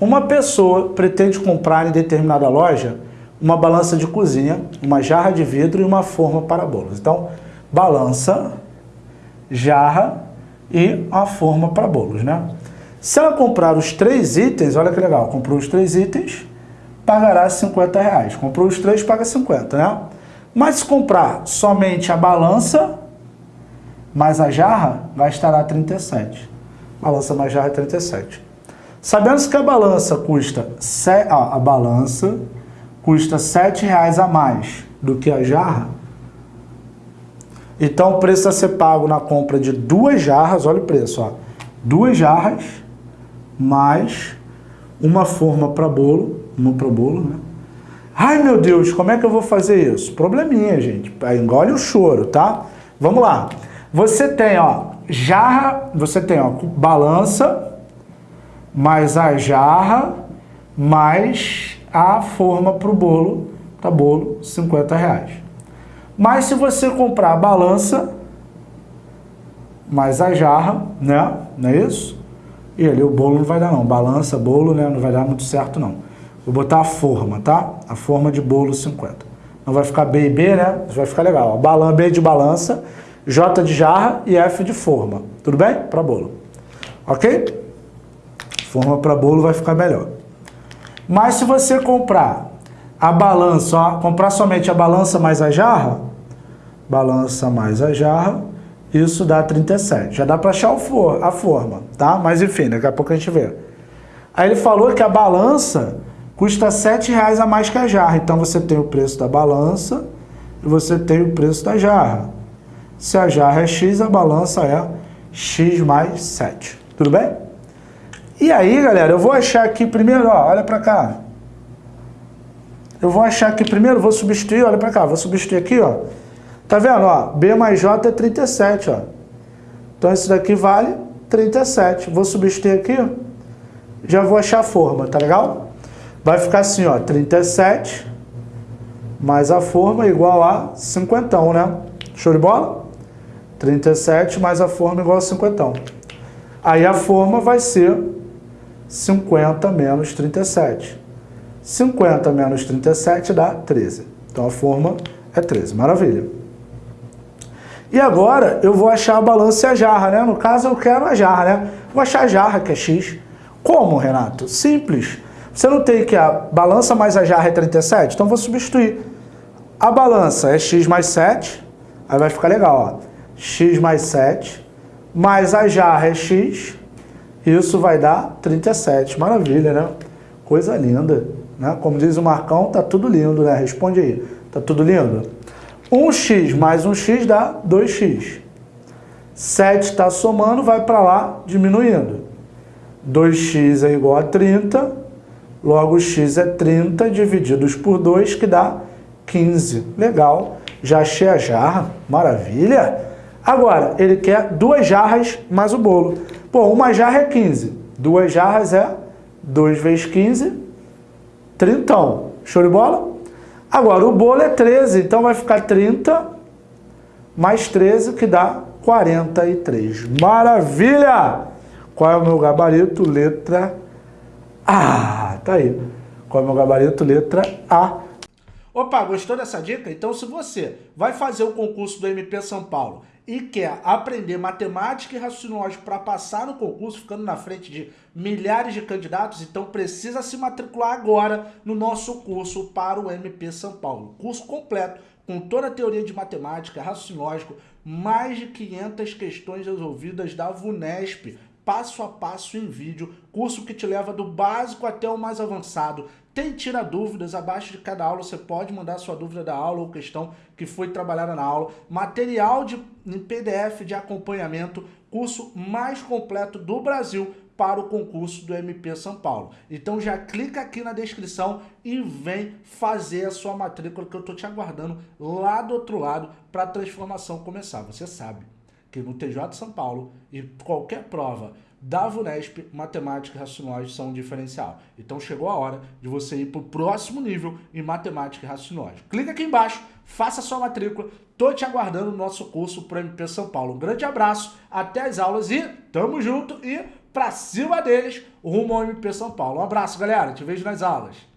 Uma pessoa pretende comprar em determinada loja uma balança de cozinha, uma jarra de vidro e uma forma para bolos. Então, balança, jarra e a forma para bolos, né? Se ela comprar os três itens, olha que legal, comprou os três itens, pagará 50 reais. Comprou os três, paga 50, né? Mas se comprar somente a balança, mais a jarra, a 37. Balança mais jarra é 37. Sabendo que a balança custa, a balança custa 7 reais a mais do que a jarra, então o preço a ser pago na compra de duas jarras, olha o preço, ó, duas jarras mais uma forma para bolo, uma para bolo, né? Ai meu Deus, como é que eu vou fazer isso? Probleminha, gente. Engole o choro, tá? Vamos lá. Você tem, ó, jarra, você tem, ó, balança, mais a jarra, mais a forma para o bolo, tá bolo, 50 reais. Mas se você comprar a balança, mais a jarra, né, não é isso? E ali o bolo não vai dar não, balança, bolo, né, não vai dar muito certo não. Vou botar a forma, tá? A forma de bolo 50. Não vai ficar B e B, né? Vai ficar legal. Balan, B de balança, J de jarra e F de forma. Tudo bem? Para bolo. Ok? Forma para bolo vai ficar melhor. Mas se você comprar a balança, ó, comprar somente a balança mais a jarra, balança mais a jarra, isso dá 37. Já dá para achar for, a forma, tá? Mas enfim, daqui a pouco a gente vê. Aí ele falou que a balança custa R$ reais a mais que a jarra. Então você tem o preço da balança e você tem o preço da jarra. Se a jarra é X, a balança é X mais 7. Tudo bem? E aí, galera, eu vou achar aqui primeiro, ó, olha para cá. Eu vou achar aqui primeiro, vou substituir, olha para cá, vou substituir aqui, ó. Tá vendo, ó? B mais J é 37, ó. Então esse daqui vale 37. Vou substituir aqui, ó. Já vou achar a forma, tá legal? Vai ficar assim, ó, 37 mais a forma igual a 50, né? Show de bola? 37 mais a forma igual a 50. Aí a forma vai ser 50 menos 37. 50 menos 37 dá 13. Então a forma é 13. Maravilha. E agora eu vou achar a balança e a jarra, né? No caso eu quero a jarra, né? Vou achar a jarra, que é X. Como, Renato? Simples. Você não tem que a balança mais a jarra é 37? Então vou substituir. A balança é X mais 7. Aí vai ficar legal, ó x mais 7, mais a jarra é x, isso vai dar 37. Maravilha, né? Coisa linda. Né? Como diz o Marcão, tá tudo lindo, né? Responde aí. Tá tudo lindo? 1x mais 1x dá 2x. 7 está somando, vai para lá diminuindo. 2x é igual a 30, logo x é 30 divididos por 2, que dá 15. Legal, já achei a jarra, maravilha. Agora, ele quer duas jarras mais o bolo. Pô, uma jarra é 15. Duas jarras é 2 vezes 15, 30. Show de bola? Agora, o bolo é 13, então vai ficar 30 mais 13, que dá 43. Maravilha! Qual é o meu gabarito? Letra A. Tá aí. Qual é o meu gabarito? Letra A. Opa, gostou dessa dica? Então, se você vai fazer o concurso do MP São Paulo e quer aprender matemática e raciocínio lógico para passar no concurso, ficando na frente de milhares de candidatos, então precisa se matricular agora no nosso curso para o MP São Paulo. Curso completo, com toda a teoria de matemática, raciocínio lógico, mais de 500 questões resolvidas da VUNESP, passo a passo em vídeo, curso que te leva do básico até o mais avançado, tem tira dúvidas, abaixo de cada aula você pode mandar sua dúvida da aula ou questão que foi trabalhada na aula. Material de, em PDF de acompanhamento, curso mais completo do Brasil para o concurso do MP São Paulo. Então já clica aqui na descrição e vem fazer a sua matrícula que eu estou te aguardando lá do outro lado para a transformação começar. Você sabe que no TJ de São Paulo e qualquer prova da VUNESP, matemática e raciocínio são um diferencial. Então chegou a hora de você ir para o próximo nível em matemática e raciocínio Clica aqui embaixo, faça sua matrícula, tô te aguardando no nosso curso para MP São Paulo. Um grande abraço, até as aulas e tamo junto e pra cima deles, rumo ao MP São Paulo. Um abraço, galera. Te vejo nas aulas.